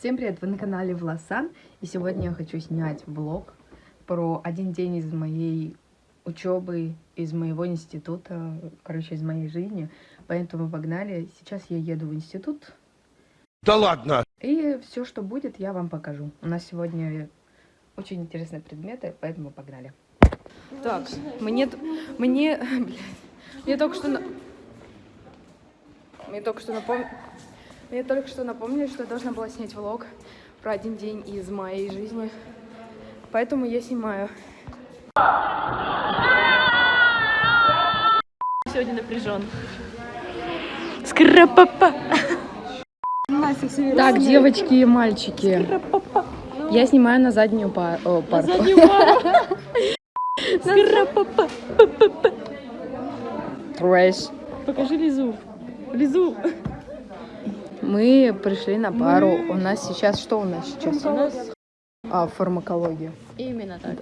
Всем привет, вы на канале Власан, и сегодня я хочу снять влог про один день из моей учебы, из моего института, короче, из моей жизни, поэтому погнали. Сейчас я еду в институт. Да ладно! И все, что будет, я вам покажу. У нас сегодня очень интересные предметы, поэтому погнали. Так, мне, мне, блядь, мне только что, мне только что напом... мне только что напомнили, что я должна была снять влог про один день из моей жизни, поэтому я снимаю. Сегодня напряжен. Скрапапа. Так, девочки и мальчики, я снимаю на заднюю пар... о, парту. Заднюю пару. Скрапапа. Трэш. Покажи Лизу. Лизу. Мы пришли на пару. У нас сейчас что у нас сейчас? У нас А, фармакология. именно так.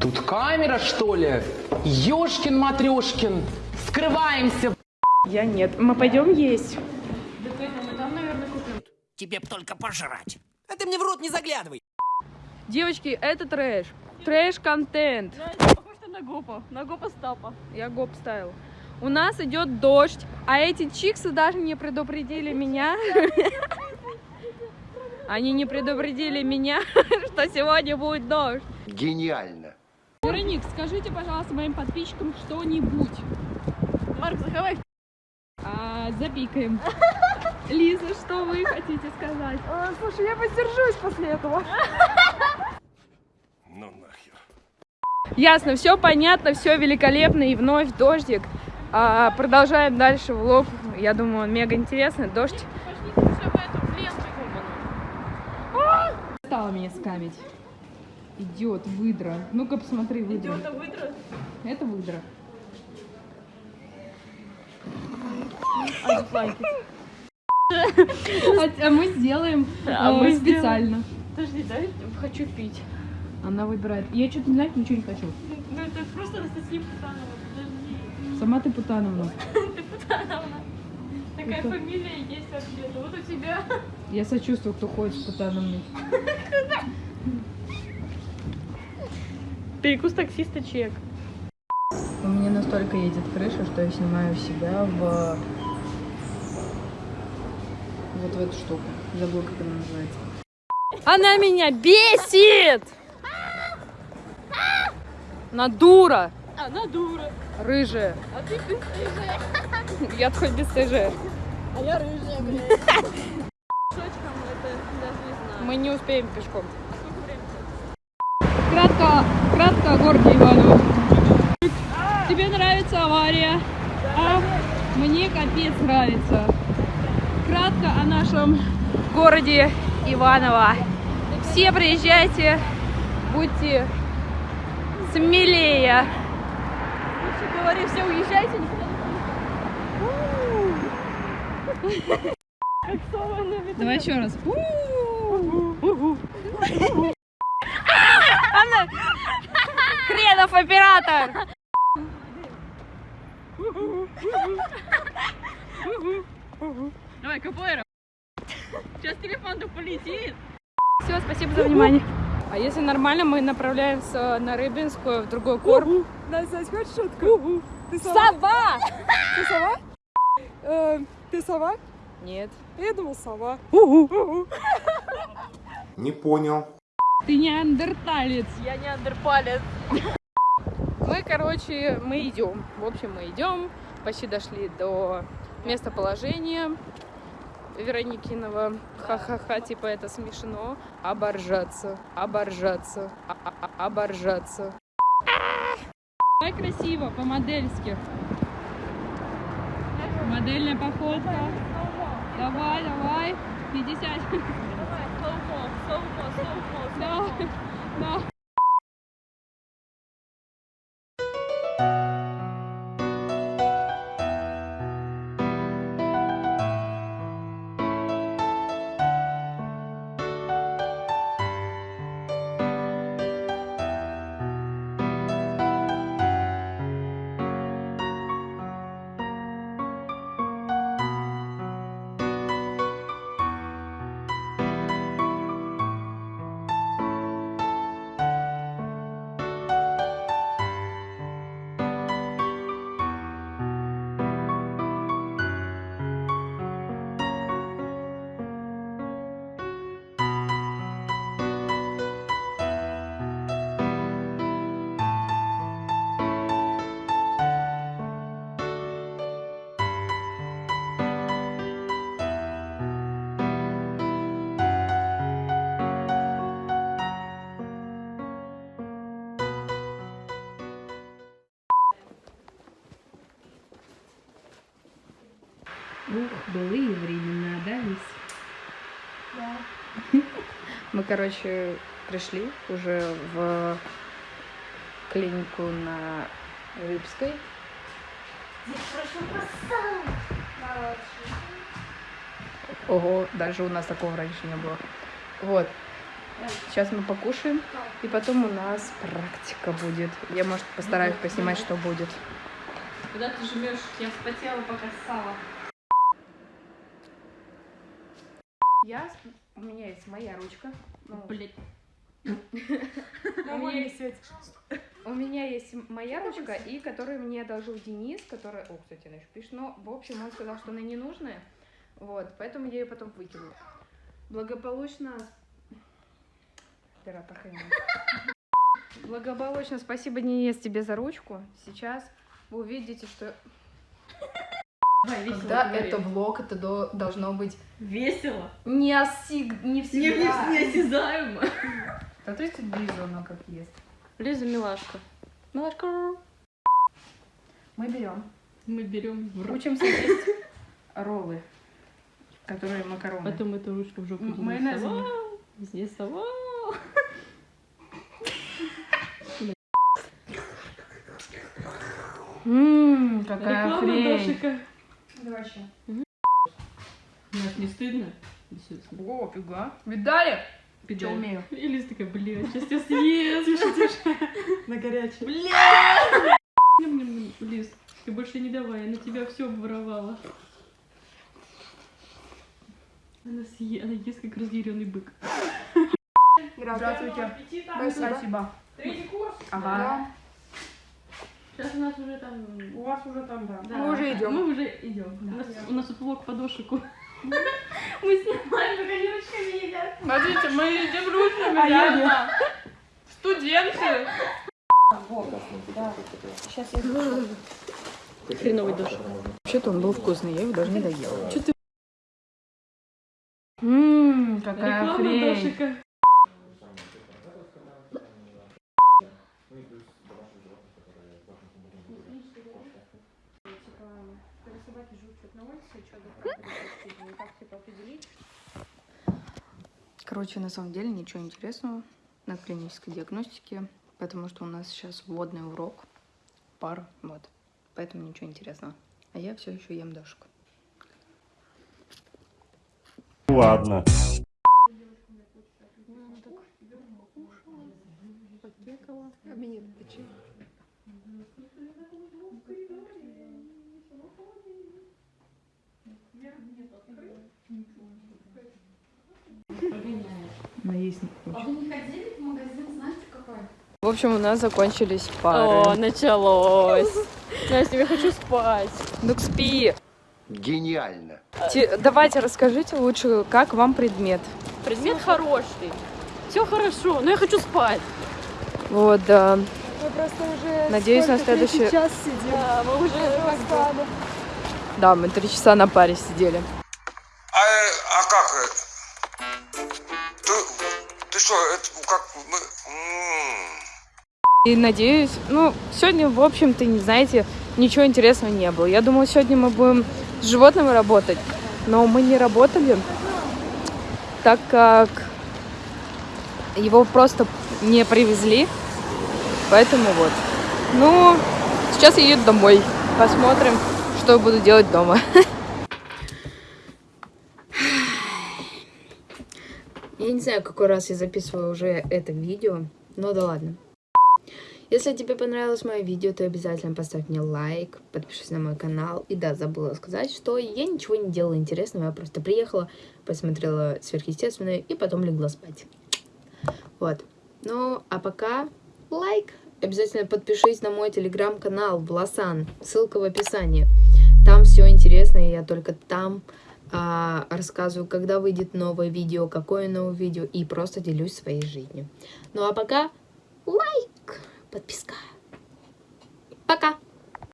Тут камера, что ли? Ёшкин матрешкин. Скрываемся. Я нет. Мы пойдем есть. Тебе б только пожрать. А ты мне в рот не заглядывай. Девочки, это трэш. Трэш-контент. Похож на гопа. На гопа стапа. Я гоп ставил. У нас идет дождь, а эти чиксы даже не предупредили меня. Они не предупредили меня, что сегодня будет дождь. Гениально! Вероник, скажите, пожалуйста, моим подписчикам что-нибудь. Марк, заховай. А, запикаем. Лиза, что вы хотите сказать? Слушай, я воздержусь после этого. Ну нахер. Ясно, все понятно, все великолепно и вновь дождик. А, продолжаем дальше влог. Я думаю, он мега интересный. Дождь. Стала меня скамить. Идет выдра. Ну-ка посмотри выдра. Это выдра. Это выдра. А, а мы сделаем А э, мы специально. Подожди, дай, хочу пить. Она выбирает. Я что-то не знаю, ничего не хочу. Ну это просто Анастасия Путанова, подожди. Сама ты Путановна. Ты Путанова. Такая Это- фамилия есть вообще-то. Вот у тебя. Я сочувствую, кто ходит с Путановной. Перекус таксиста чек. У меня настолько едет крыша, что я снимаю себя в вот в эту штуку. Забыла, как она называется. Она меня бесит! На дура! Она дура. Рыжая. А ты бесстыжая. Я хоть бесстыжая. А я рыжая, блядь. Шочком это даже не знаю. Мы не успеем пешком. А сколько времени? Кратко, кратко о городе Иваново. Тебе нравится авария? А мне капец нравится. Кратко о нашем городе Иваново. Все приезжайте, будьте смелее. Лучше говори, все уезжайте, никуда не. Давай еще раз. Она... Хренов оператор! Давай, капоэра. Сейчас телефон-то полетит. Все, спасибо за внимание. А если нормально, мы направляемся на Рыбинскую в другой корпус. Настя, хочешь шутку? Ты сова? Сова! Ты сова? Э, ты сова? Нет. Я думал, сова. Не понял. Ты неандерталец. Я не андерпалец. Мы, короче, мы идем. В общем, мы идем. Почти дошли до местоположения Вероникинова. Ха-ха-ха, типа это смешно. Оборжаться, оборжаться, а- а- а- оборжаться. Давай красиво, по-модельски. Модельная походка. Давай, давай. 50. Давай, slow-mo, slow-mo, slow-mo, Да, Ух, былые времена, да, Лис? Мы, короче, пришли уже в клинику на Рыбской. Ого, даже у нас такого раньше не было. Вот. Сейчас мы покушаем, и потом у нас практика будет. Я, может, постараюсь поснимать, что будет. Куда ты жмешь? Я вспотела, пока ссала. Я, у меня есть моя ручка. Ну, Блять. у, меня есть, у меня есть моя ручка, и которую мне одолжил Денис, которая... О, кстати, она еще пишет. Но, в общем, он сказал, что она ненужная. Вот, поэтому я ее потом выкинула. Благополучно... Хрена. Благополучно спасибо, Денис, тебе за ручку. Сейчас вы увидите, что... Когда это влог, это до- должно быть Весело. не, осиг... не всегда. Неосязаемо. Смотрите, Лиза, она как ест. Лиза милашка. Милашка. Мы берем, Мы берем учимся есть роллы, которые макароны. Потом эту ручку в жопу М- Денис майонезом. совал, Денис совал. Ммм, какая Реклама хрень. Давай еще. Нас не стыдно? О, фига. Видали? Пидор. Что умею? И Лиза такая, блядь, сейчас тебя съест. Тише, тише. На горячий. Блядь! Лиз, ты больше не давай, я на тебя все обворовала. Она, съе... Она ест, как разъяренный бык. Здравствуйте. Спасибо. Спасибо. Третий курс? Ага. Сейчас у нас уже там... У вас уже там, да. Да, Мы уже идем. Мы уже идем. У, нас, у нас тут влог по дошику. Мы снимаем, как они ручками едят. Смотрите, мы едим ручками, А я да? Студенты. Хреновый дошик. Вообще-то он был вкусный, я его даже не доела. Что ты? Ммм, какая Реклама хрень. дошика. Короче, на самом деле ничего интересного на клинической диагностике, потому что у нас сейчас вводный урок, пара, вот. Поэтому ничего интересного. А я все еще ем дошку. Ладно. Наесть не В общем, у нас закончились пары. О, началось. Настя, я хочу спать. Ну спи. Гениально. Те- давайте расскажите лучше, как вам предмет. Предмет хороший. Все хорошо, но я хочу спать. Вот, да. Мы просто уже Надеюсь, на следующий- час сидим. Да, мы уже Распада. Да, мы три часа на паре сидели. А, э, а как? Ты, ты что, это как мы... И надеюсь, ну, сегодня, в общем-то, не знаете, ничего интересного не было. Я думала, сегодня мы будем с животными работать, но мы не работали, так как его просто не привезли. Поэтому вот. Ну, сейчас я еду домой. Посмотрим, что буду делать дома. Я не знаю, какой раз я записываю уже это видео, но да ладно. Если тебе понравилось мое видео, то обязательно поставь мне лайк, подпишись на мой канал. И да, забыла сказать, что я ничего не делала интересного, я просто приехала, посмотрела сверхъестественное и потом легла спать. Вот. Ну, а пока лайк. Обязательно подпишись на мой телеграм-канал Власан. Ссылка в описании. Там все интересно, и я только там а, рассказываю, когда выйдет новое видео, какое новое видео, и просто делюсь своей жизнью. Ну а пока лайк, подписка. Пока!